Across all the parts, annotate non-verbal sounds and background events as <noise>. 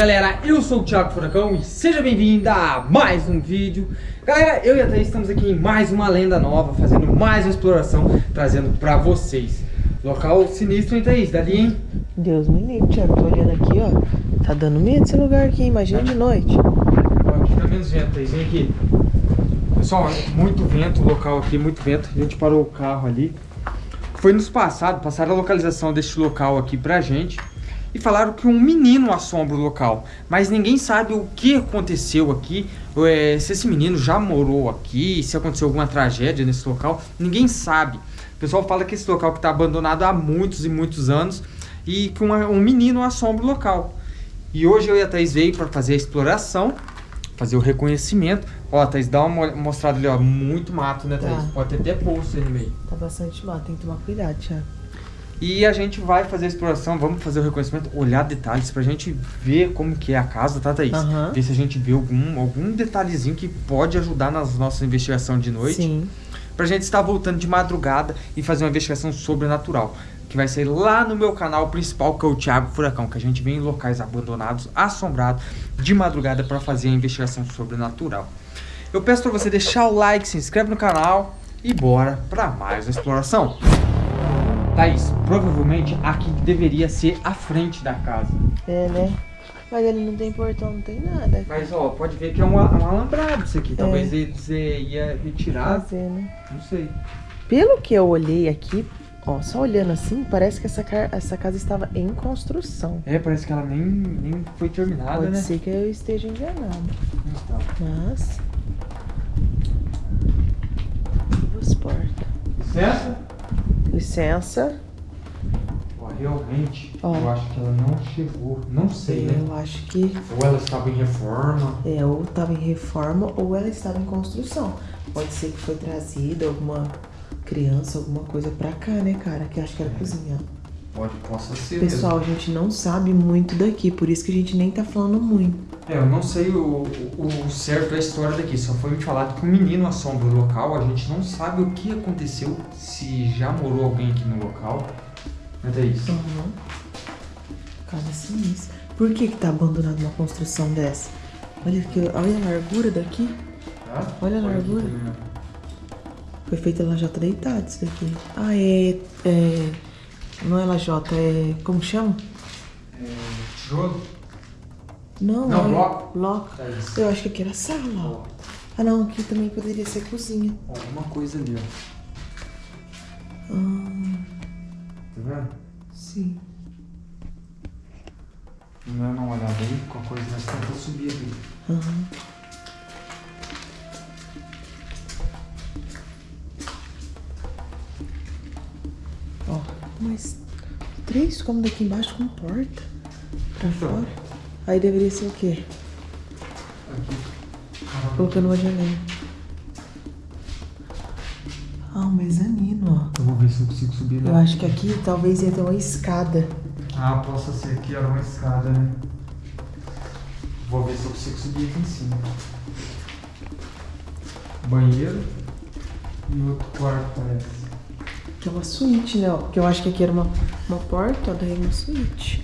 Galera, eu sou o Thiago Furacão e seja bem-vindo a mais um vídeo. Galera, eu e a Thaís estamos aqui em mais uma lenda nova, fazendo mais uma exploração, trazendo pra vocês. Local sinistro, hein Thaís? Dali, hein? Deus me livre, Thiago, tô olhando aqui, ó. Tá dando medo esse lugar aqui, imagina de noite. Ó, aqui tá menos vento, Thaís, vem aqui. Pessoal, muito vento, local aqui, muito vento. A gente parou o carro ali. Foi nos passado, passaram a localização deste local aqui pra gente e falaram que um menino assombra o local, mas ninguém sabe o que aconteceu aqui, é, se esse menino já morou aqui, se aconteceu alguma tragédia nesse local, ninguém sabe. O pessoal fala que esse local está abandonado há muitos e muitos anos e que uma, um menino assombra o local. E hoje eu e a Thaís veio para fazer a exploração, fazer o reconhecimento. Ó, Thaís, dá uma mostrada ali, ó, muito mato, né, Thaís? Tá. Pode ter até poço aí no meio. Tá bastante mato, tem que tomar cuidado, Thiago. E a gente vai fazer a exploração, vamos fazer o reconhecimento, olhar detalhes pra gente ver como que é a casa, tá, Thaís? Uhum. Ver se a gente vê algum, algum detalhezinho que pode ajudar nas nossas investigações de noite. Sim. Pra gente estar voltando de madrugada e fazer uma investigação sobrenatural. Que vai ser lá no meu canal principal, que é o Thiago Furacão. Que a gente vem em locais abandonados, assombrados, de madrugada para fazer a investigação sobrenatural. Eu peço pra você deixar o like, se inscreve no canal e bora pra mais uma exploração. Thaís, provavelmente aqui deveria ser a frente da casa. É, né? Mas ele não tem portão, não tem nada. Mas, ó, pode ver que é um, um alambrado isso aqui. É. Talvez você ia retirar. Fazer, né? Não sei. Pelo que eu olhei aqui, ó, só olhando assim, parece que essa, essa casa estava em construção. É, parece que ela nem, nem foi terminada, pode né? Pode ser que eu esteja enganado. Então. Mas... Duas portas. Licença? Licença. Realmente, Ó. eu acho que ela não chegou. Não sei, né? Eu acho que... Ou ela estava em reforma. É, ou estava em reforma ou ela estava em construção. Pode ser que foi trazida alguma criança, alguma coisa pra cá, né, cara? Que acho que era é. cozinha. Pode, possa ser Pessoal, mesmo. a gente não sabe muito daqui, por isso que a gente nem tá falando muito. É, eu não sei o, o, certo da história daqui, só foi me falado que um menino assombra o local, a gente não sabe o que aconteceu, se já morou alguém aqui no local. Mas é isso. Uhum. Casa sinistra. Por que que tá abandonado uma construção dessa? Olha aqui, olha a largura daqui. Ah, olha a largura. Foi feita ela já tá deitada isso daqui. Ah, é, é... Não é lajota, é... Como chama? É... Tijolo? Não, não, bloco. bloco. É Eu acho que aqui era sala, ó. Ah, não, aqui também poderia ser cozinha. Alguma coisa ali, ó. Ah. Tá vendo? Sim. Não dá uma olhada aí, qualquer coisa nós tentamos subir aqui. Aham. Uhum. Mas três como daqui embaixo com porta pra então. fora. Aí deveria ser o quê? Aqui. Colocando uma janela. Ah, um mezanino, ó. Eu vou ver se eu consigo subir lá. Eu acho que aqui talvez ia ter uma escada. Ah, possa ser que era uma escada, né? Vou ver se eu consigo subir aqui em cima. Banheiro e outro quarto, parece. Que é uma suíte, né? Porque eu acho que aqui era uma, uma porta, daí uma suíte.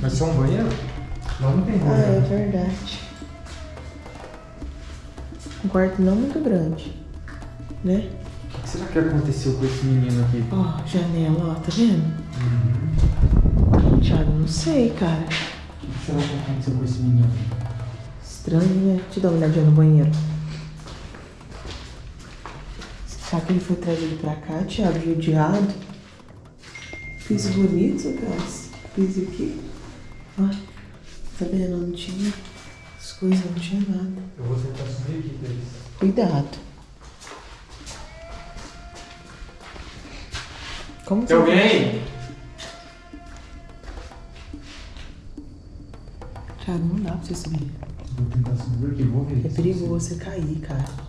Mas só um banheiro? Lá não tem banheiro. Ah, é verdade. Um quarto não muito grande, né? O que será que aconteceu com esse menino aqui? Ó, oh, janela, ó, tá vendo? Uhum. Thiago, não sei, cara. O que será que aconteceu com esse menino? Estranho, né? Deixa eu dar uma olhadinha no banheiro. Será que ele foi trazido pra cá, Thiago, judiado? Piso bonito, cara fiz aqui. Ó, tá vendo? Não tinha as coisas, não tinha nada. Eu vou tentar subir aqui, Cris. Cuidado. Como Tem alguém aí? Cara, não dá pra você subir. Vou tentar subir aqui, vou ver. É perigoso você cair, cara.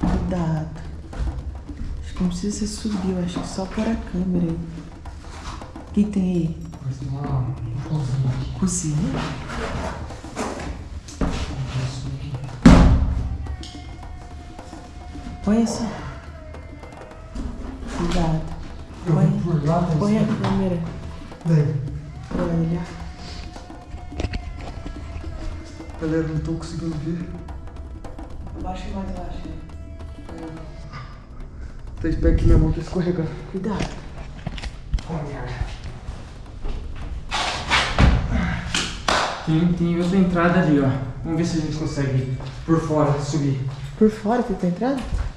Cuidado. Acho que não precisa subir, eu acho que só por a câmera aí. que tem aí? Parece que tem uma cozinha. Cozinha? Põe assim. Cuidado. Põe, põe a câmera Vem. pra olhar. Galera, não tô conseguindo ver. Abaixa mais, abaixa. Tá espero que minha mão tá escorregando. Cuidado. Oh, merda. Tem, tem outra entrada ali, ó. Vamos ver se a gente consegue por fora subir. Por fora tem tua entrada?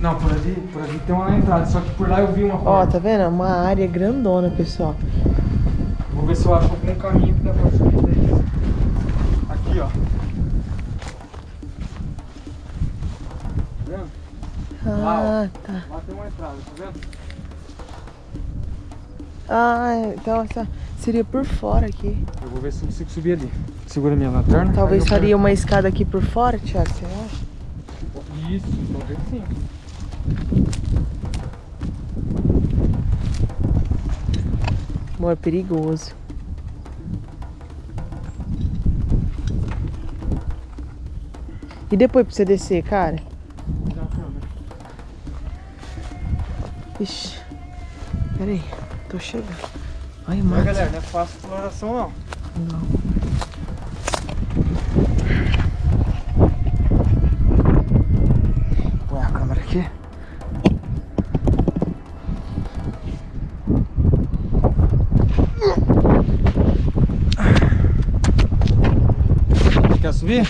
Não, por ali, por ali tem uma entrada, só que por lá eu vi uma Ó, porta. tá vendo? Uma área grandona, pessoal. Vou ver se eu acho algum caminho que dá pra subir daí. Aqui, ó. Tá vendo? Ah, tá. Lá tem uma entrada, tá vendo? Ah, então essa seria por fora aqui. Eu vou ver se eu consigo subir ali. Segura minha lanterna. Talvez faria uma escada aqui por fora, Thiago, você acha? Isso, talvez sim. Amor, é perigoso. E depois pra você descer, cara? Ixi. Pera aí, tô chegando. Ai, Mas, mano. galera, não é fácil exploração não. Não. Quer subir?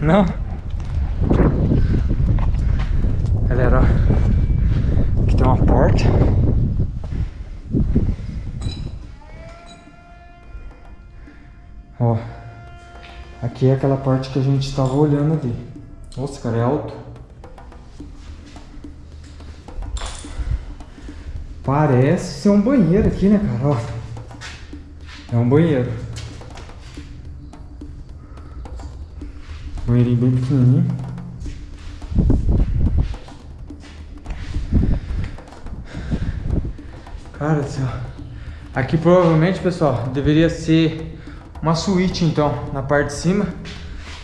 Não. Não? Galera, ó. Aqui tem uma porta. Ó. Aqui é aquela parte que a gente estava olhando ali. Nossa, cara, é alto. Parece ser um banheiro aqui, né, cara? Ó. É um banheiro. Banheirinho bem pequenininho. Cara do céu. Aqui provavelmente, pessoal, deveria ser uma suíte então, na parte de cima.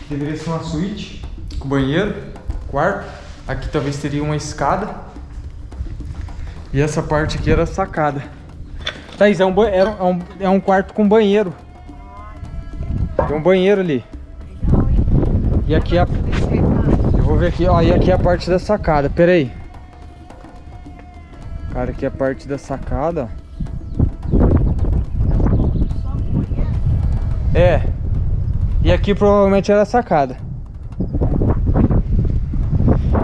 Deveria ser uma suíte com banheiro, quarto. Aqui talvez teria uma escada. E essa parte aqui era sacada. Thaís, é um, era um- é um quarto com banheiro. Tem um banheiro ali. E aqui é a... Eu vou ver aqui, ó, e aqui é a parte da sacada. Pera aí. Cara, aqui é a parte da sacada. É. E aqui provavelmente era a sacada.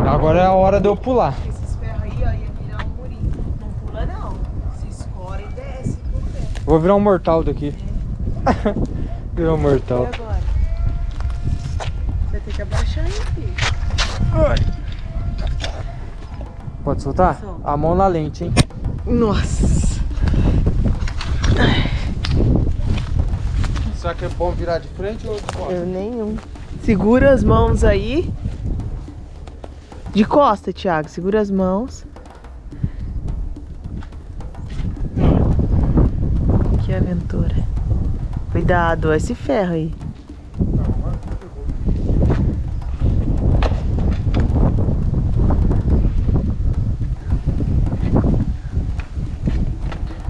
Agora é a hora de eu pular. Esses ferros aí, ó, ia virar um murinho. Não pula, não. Se escora e desce por pé. Vou virar um mortal daqui. <laughs> virar um mortal. Ter que abaixar aí, filho. Pode soltar? Solta. A mão na lente, hein? Nossa. Será que é bom virar de frente ou de costas? Eu nenhum. Segura as mãos aí. De costa, Thiago. Segura as mãos. Que aventura. Cuidado, esse ferro aí.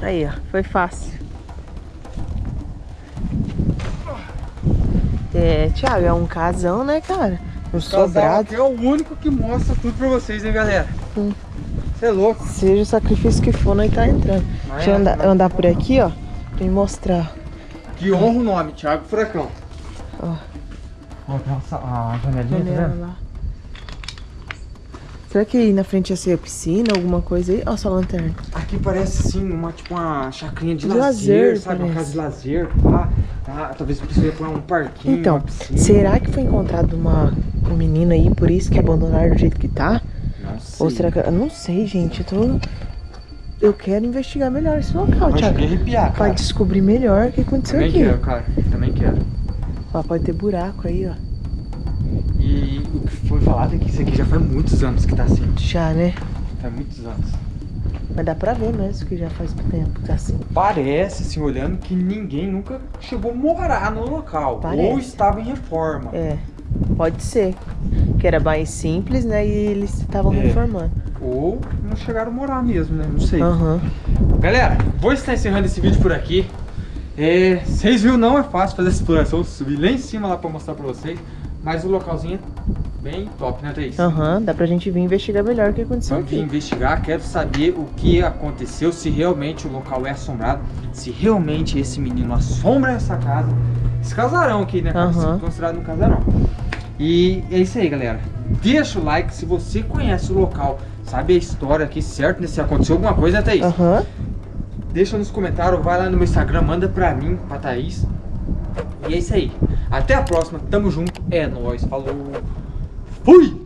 Aí, ó. Foi fácil. É, Thiago, é um casão, né, cara? Um sobrado. aqui é o único que mostra tudo pra vocês, hein, galera? Você é louco. Seja o sacrifício que for, nós tá entrando. Mas Deixa eu é, andar, mas- andar por aqui, ó. Pra me mostrar. Que honra o nome, Thiago Furacão. Ó. Ó, tem uma janelinha, tá Janela vendo? lá. Será que aí na frente ia ser a piscina, alguma coisa aí? Ó, sua lanterna. Aqui parece sim uma tipo uma chacrinha de, De lazer, lazer, sabe? Uma parece. casa de lazer. Ah, ah, talvez precise pôr um parquinho, Então, uma será que foi encontrado uma, um menino aí, por isso que abandonaram do jeito que tá? Não sei. Ou será que. Eu não sei, gente. Eu tô. Eu quero investigar melhor esse local, Thiago. a Pra descobrir melhor o que aconteceu Também aqui. quero, cara. Também quero. Ó, pode ter buraco aí, ó. E o que foi falado é que isso aqui já faz muitos anos que tá assim. Já, né? Faz muitos anos. Mas dá pra ver mesmo que já faz tempo que tá assim. Parece, assim, olhando, que ninguém nunca chegou a morar no local. Parece. Ou estava em reforma. É, pode ser. Que era mais simples, né? E eles estavam É. reformando. Ou não chegaram a morar mesmo, né? Não sei. Aham. Galera, vou estar encerrando esse vídeo por aqui. É, vocês viram, não é fácil fazer essa exploração. Subi lá em cima lá pra mostrar pra vocês. Mas o localzinho é bem top, né, Thaís? Aham, dá pra gente vir investigar melhor o que aconteceu Vamos vir aqui. investigar, quero saber o que aconteceu, se realmente o local é assombrado, se realmente esse menino assombra essa casa, esse casarão aqui, né? Aham. Considerado um casarão. E é isso aí, galera. Deixa o like se você conhece o local, sabe a história aqui, certo? né? Se aconteceu alguma coisa, né, Thaís? Aham. Deixa nos comentários, vai lá no meu Instagram, manda pra mim, pra Thaís. E é isso aí. Até a próxima, tamo junto, é nóis, falou. Fui!